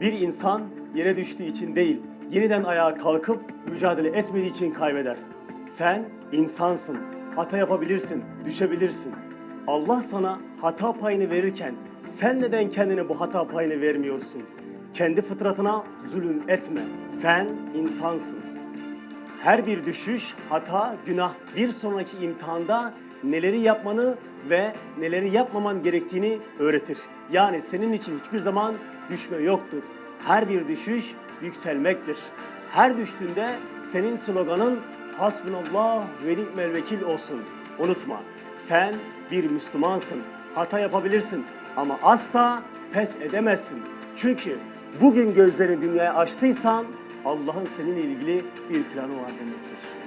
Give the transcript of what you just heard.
Bir insan yere düştüğü için değil, yeniden ayağa kalkıp mücadele etmediği için kaybeder. Sen insansın, hata yapabilirsin, düşebilirsin. Allah sana hata payını verirken sen neden kendine bu hata payını vermiyorsun? Kendi fıtratına zulüm etme. Sen insansın. Her bir düşüş, hata, günah bir sonraki imtihanda neleri yapmanı ve neleri yapmaman gerektiğini öğretir. Yani senin için hiçbir zaman düşme yoktur. Her bir düşüş yükselmektir. Her düştüğünde senin sloganın Hasbunallah ve ni'mel vekil olsun. Unutma, sen bir Müslümansın. Hata yapabilirsin ama asla pes edemezsin. Çünkü bugün gözlerini dünyaya açtıysan Allah'ın seninle ilgili bir planı var demektir.